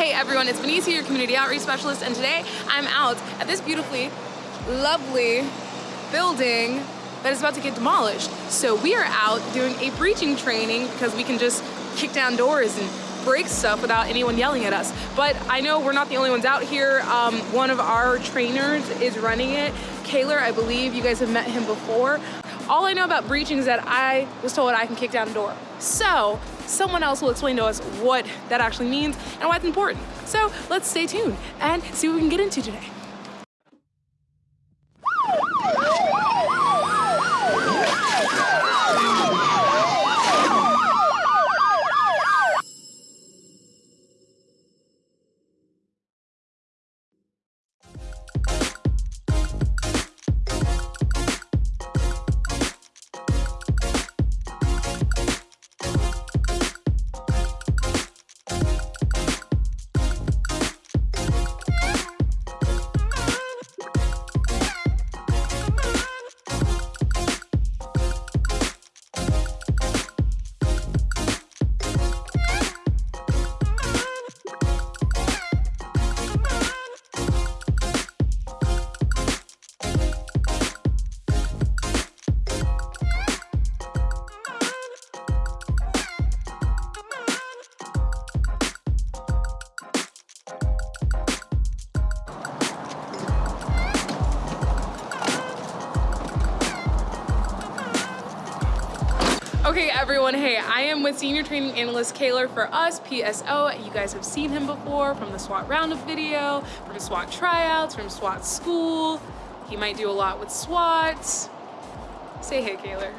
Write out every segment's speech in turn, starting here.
Hey everyone, it's Benicia, your community outreach specialist, and today I'm out at this beautifully, lovely building that is about to get demolished. So we are out doing a breaching training because we can just kick down doors and break stuff without anyone yelling at us. But I know we're not the only ones out here. Um, one of our trainers is running it. Kaylor, I believe you guys have met him before. All I know about breaching is that I was told I can kick down a door. So someone else will explain to us what that actually means and why it's important. So let's stay tuned and see what we can get into today. Okay, everyone, hey, I am with Senior Training Analyst Kaylor for us, PSO. You guys have seen him before from the SWAT Roundup video, from SWAT tryouts, from SWAT school. He might do a lot with SWAT. Say hey, Kaylor.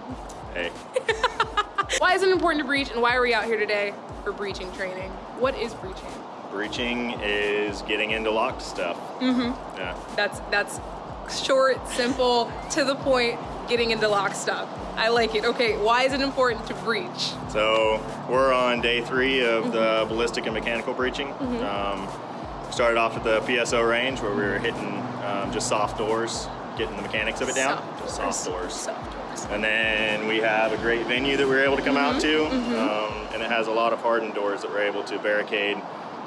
Hey. why is it important to breach and why are we out here today for breaching training? What is breaching? Breaching is getting into locked stuff. Mm-hmm. Yeah. That's, that's short, simple, to the point, getting into lock stuff. I like it. Okay, why is it important to breach? So we're on day three of mm -hmm. the mm-hmm. ballistic and mechanical breaching. Mm -hmm. um, started off at the PSO range where we were hitting um, just soft doors, getting the mechanics of it down. Soft just doors. soft doors. Soft doors. And then we have a great venue that we are able to come mm -hmm. out to. Mm-hmm. Um, and it has a lot of hardened doors that we're able to barricade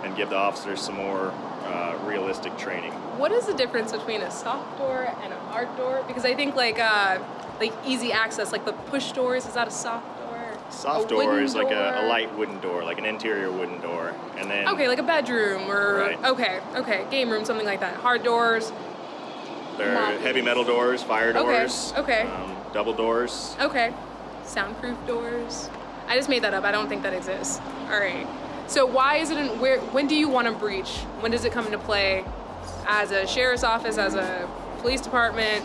and give the officers some more uh, realistic training. What is the difference between a soft door and a hard door? Because I think like uh, like easy access, like the push doors, is that a soft door? Soft a door is door? like a, a, light wooden door, like an interior wooden door. And then Okay, like a bedroom or right. okay, okay, game room, something like that. Hard doors. They're heavy metal doors, fire doors. Okay. okay. Um, double doors. Okay. Soundproof doors. I just made that up. I don't think that exists. All right. So why is it in where when do you want to breach? When does it come into play as a sheriff's office, as a police department?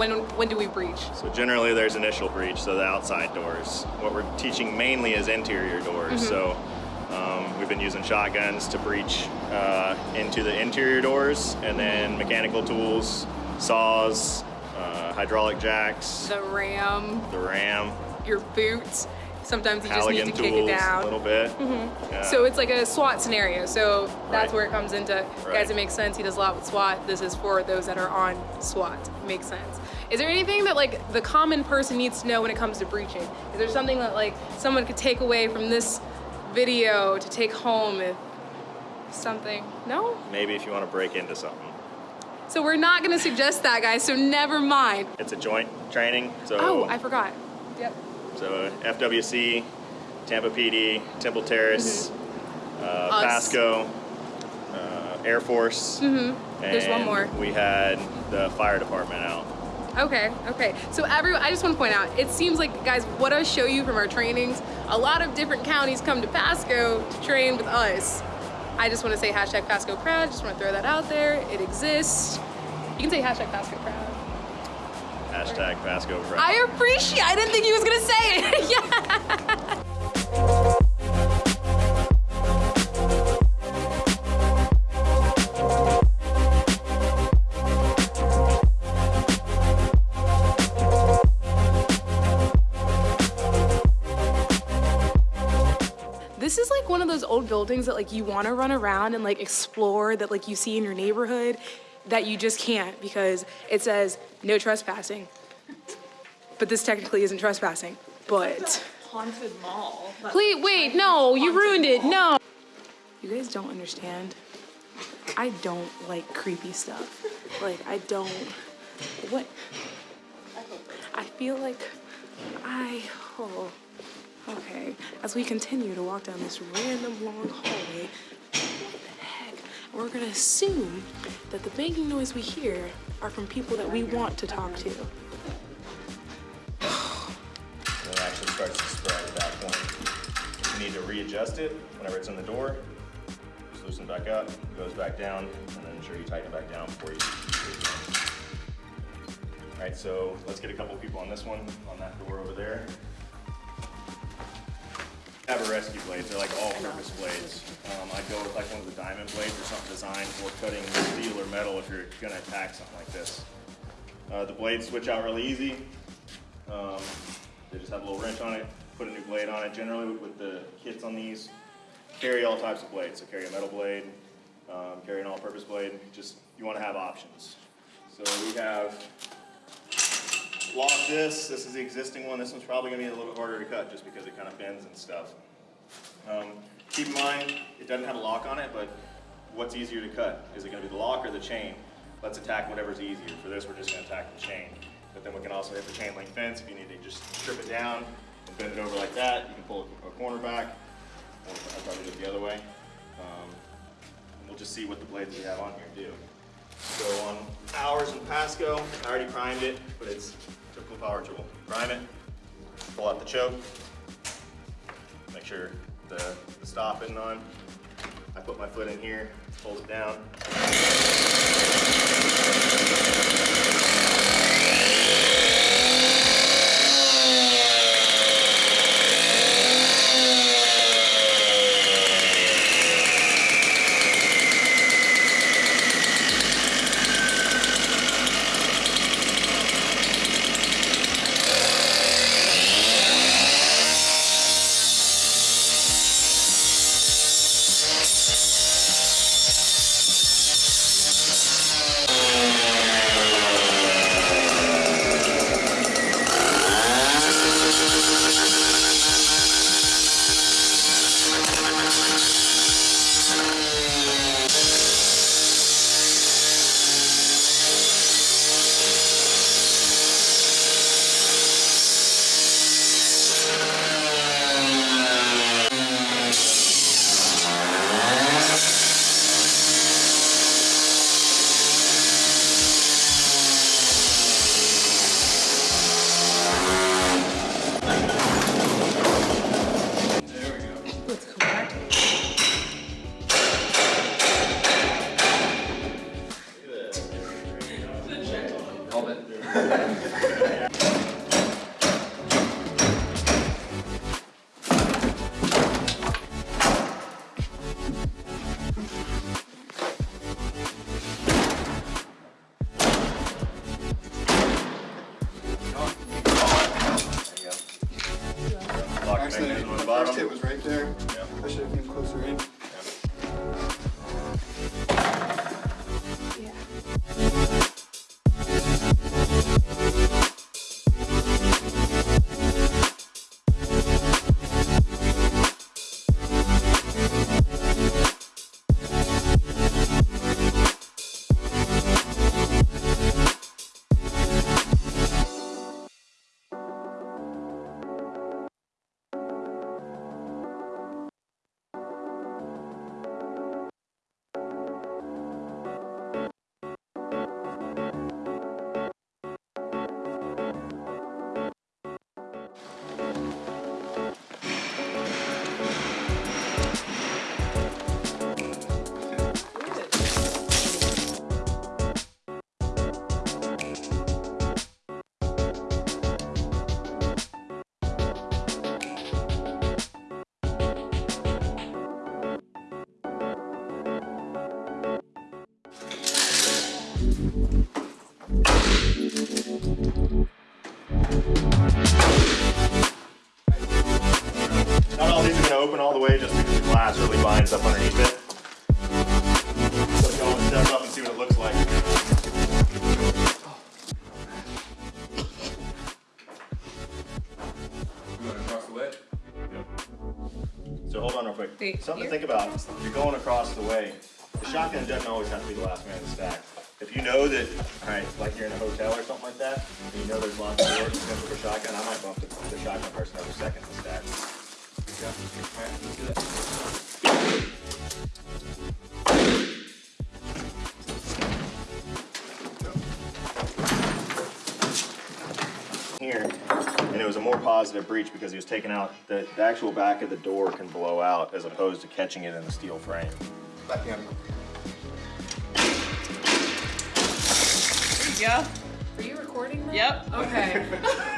When, when do we breach? So generally there's initial breach, so the outside doors. What we're teaching mainly is interior doors. Mm -hmm. So um, we've been using shotguns to breach uh, into the interior doors and then mechanical tools, saws, uh, hydraulic jacks. The ram. The ram. Your boots. Sometimes you Halligan just need to kick it down. A little bit. Mm -hmm. yeah. So it's like a SWAT scenario. So that's right. where it comes into, right. guys, it makes sense. He does a lot with SWAT. This is for those that are on SWAT. Makes sense. Is there anything that like the common person needs to know when it comes to breaching? Is there something that like someone could take away from this video to take home if something? No? Maybe if you want to break into something. So we're not going to suggest that, guys, so never mind. It's a joint training, so... Oh, I forgot. Yep. So FWC, Tampa PD, Temple Terrace, mm -hmm. uh, Pasco, uh, Air Force. Mm -hmm. There's one more. we had the fire department out. Okay, okay. So every, I just want to point out, it seems like, guys, what I show you from our trainings, a lot of different counties come to Pasco to train with us. I just want to say hashtag Pasco Proud, just want to throw that out there. It exists. You can say hashtag Pasco Proud. Hashtag. I appreciate, I didn't think he was going to say it. yeah. This is like one of those old buildings that like you want to run around and like explore that like you see in your neighborhood that you just can't because it says no trespassing. But this technically isn't trespassing, but. haunted mall. Please, wait, no, you ruined it, no. You guys don't understand. I don't like creepy stuff. Like, I don't. What? I feel like I. Oh. Okay. As we continue to walk down this random long hallway, We're gonna assume that the banging noise we hear are from people that we want to talk to. It actually starts to spread at that point. You need to readjust it whenever it's in the door. Just loosen back up, goes back down, and then ensure you tighten it back down before you. All right, so let's get a couple people on this one, on that door over there. Have a rescue blades, they're like all-purpose blades. Um, I'd go with like one of the diamond blades or something designed for cutting steel or metal if you're gonna attack something like this. Uh, the blades switch out really easy. Um, they just have a little wrench on it, put a new blade on it. Generally with the kits on these, carry all types of blades. So carry a metal blade, um, carry an all-purpose blade. Just, you wanna have options. So we have lock this, this is the existing one. This one's probably gonna be a little bit harder to cut just because it kind of bends and stuff. Um, keep in mind, it doesn't have a lock on it, but what's easier to cut? Is it gonna be the lock or the chain? Let's attack whatever's easier. For this, we're just gonna attack the chain. But then we can also hit the chain link fence if you need to just strip it down and bend it over like that. You can pull a corner back, or I'd probably do it the other way. Um, we'll just see what the blades we have on here do. So on ours in Pasco, I already primed it, but it's typical power tool. Prime it, pull out the choke, make sure the, the stop isn't on. I put my foot in here, pulls it down. Not all these are gonna open all the way just because the glass really binds up underneath it. So if you want to step up and see what it looks like. You want to cross the way? Yep. So hold on real quick. Wait, Something to think about. You're going across the way. The shotgun doesn't always have to be the last man in the stack. You know that, all right, like you're in a hotel or something like that, and you know there's lots of doors potential for shotgun, I might bump the, the shotgun person over second the stack. Yeah. All right, let's do that. here, and it was a more positive breach because he was taking out, the, the actual back of the door can blow out as opposed to catching it in the steel frame. Back in. Yeah. Are you recording that? Yep. Okay.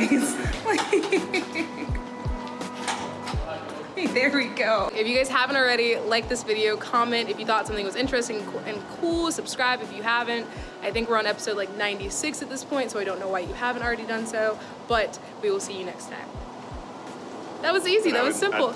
guys. hey, there we go. If you guys haven't already, like this video, comment if you thought something was interesting and cool, subscribe if you haven't. I think we're on episode like 96 at this point, so I don't know why you haven't already done so, but we will see you next time. That was easy, that was simple.